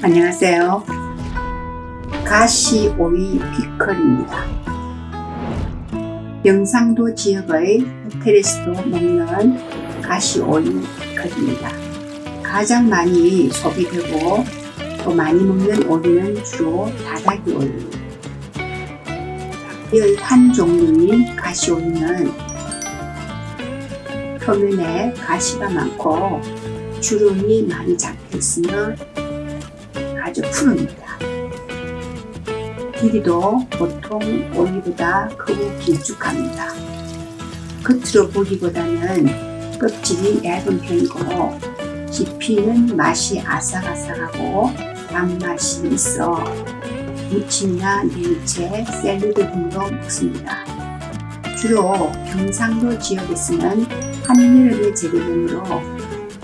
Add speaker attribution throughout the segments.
Speaker 1: 안녕하세요. 가시 오이 피클입니다. 영상도 지역의 호텔에서도 먹는 가시 오이 피클입니다. 가장 많이 소비되고 또 많이 먹는 오이는 주로 다다기 오이. 이한 종류인 가시 오이는 표면에 가시가 많고 주름이 많이 잡혀 있으며 아주 푸릅니다. 길이도 보통 오이보다 크고 길쭉합니다. 겉으로 보기보다는 껍질이 얇은 편이고 씹히는 맛이 아삭아삭하고 단맛이 있어 무침이나 냉채, 샐러드 등으로 먹습니다. 주로 경상도 지역에서는 한여름에 재배되므로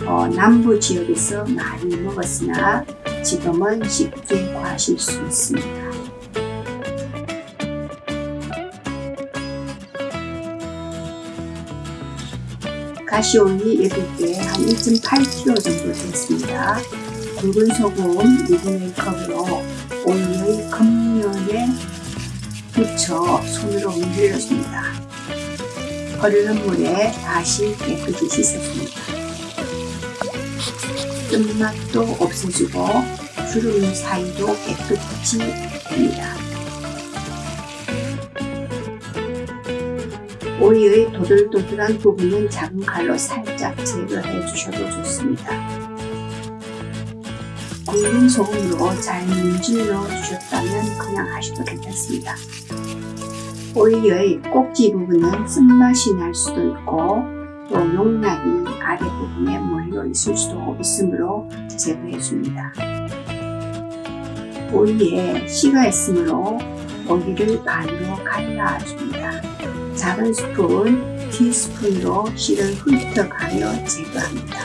Speaker 1: 어, 남부 지역에서 많이 먹었으나 지금은 쉽게 구하실 수 있습니다. 가시오이 8개 한 1.8kg 정도 되었습니다. 굵은 소금 2분의 1컵으로 오이의 겉면에 묻혀 손으로 문질러줍니다. 흐르는 물에 다시 깨끗이 씻었습니다. 끝맛도 없애주고 주름 사이도 깨끗이 합니다. 오이의 도들도들한 부분은 작은 칼로 살짝 제거해 주셔도 좋습니다. 굵은 소금으로 잘 문질러 주셨다면 그냥 하셔도 괜찮습니다. 오이의 꼭지 부분은 쓴맛이 날 수도 있고 또 용량이 아래 부분에 몰려 있을 수도 있으므로 제거해 줍니다. 오이에 씨가 있으므로 오이를 반으로 갈라 줍니다. 작은 스푼, 티스푼으로 씨를 훑어가며 제거합니다.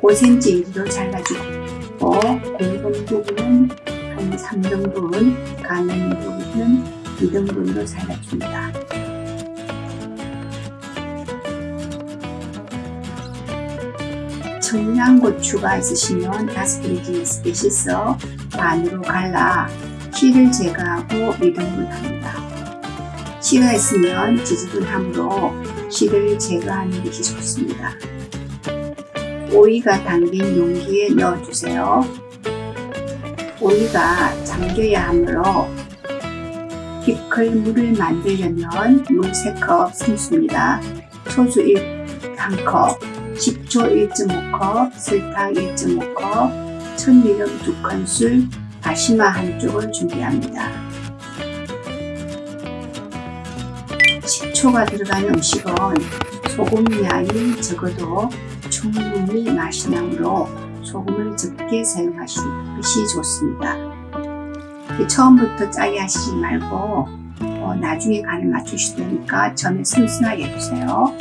Speaker 1: (5cm) 길이로 잘라주고 굵은 부분은 한 3등분, 가는 부분은 2등분으로 잘라줍니다. 청양고추가 있으시면 다스리기 씻어 반으로 갈라 씨를 제거하고 미등분합니다. 씨가 있으면 지지분함으로 씨를 제거하는 것이 좋습니다. 오이가 담긴 용기에 넣어주세요. 오이가 잠겨야 하므로 피클 물을 만들려면 물 3컵 숨습니다. 소주 1컵, 식초 1.5컵, 설탕 1.5컵, 천미령 2큰술, 다시마 한쪽을 준비합니다. 식초가 들어간 음식은 소금 양이 적어도 충분히 맛이 나므로 소금을 적게 사용하시는 것이 좋습니다. 처음부터 짜게 하시지 말고 어, 나중에 간을 맞추시려니까 전에 순순하게 해주세요.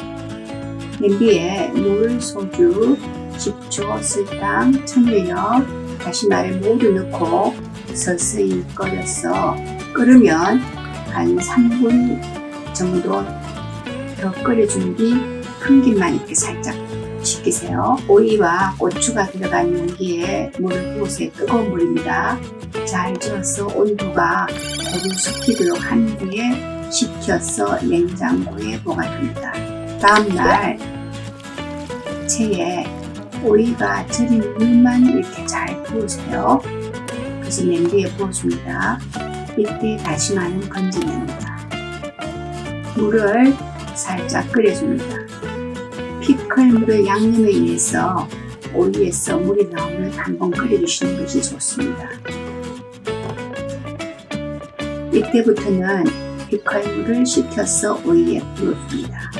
Speaker 1: 냄비에 물, 소주, 식초, 설탕, 천일염, 다시마를 모두 넣고 서서히 끓여서 끓으면 한 3분 정도 더 끓여준 뒤 큰 김만 이렇게 살짝 식히세요. 오이와 고추가 들어간 용기에 물을 부으세요. 뜨거운 물입니다. 잘 저어서 온도가 고루 식히도록 한 뒤에 식혀서 냉장고에 보관합니다. 다음날 체에 오이가 절인 물만 이렇게 잘 부으세요. 그래서 냄비에 부어줍니다. 이때 다시마는 건져냅니다. 물을 살짝 끓여줍니다. 피클물을 양념에 의해서 오이에서 물이 나오면 한번 끓여주시는 것이 좋습니다. 이때부터는 피클물을 식혀서 오이에 부어줍니다.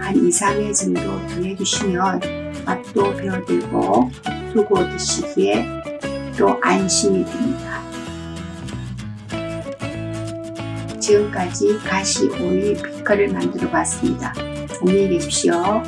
Speaker 1: 한 2, 3회 정도 더해주시면 맛도 배어들고 두고 드시기에 또 안심이 됩니다. 지금까지 가시 오이 피클을 만들어 봤습니다. 안녕히 계십시오.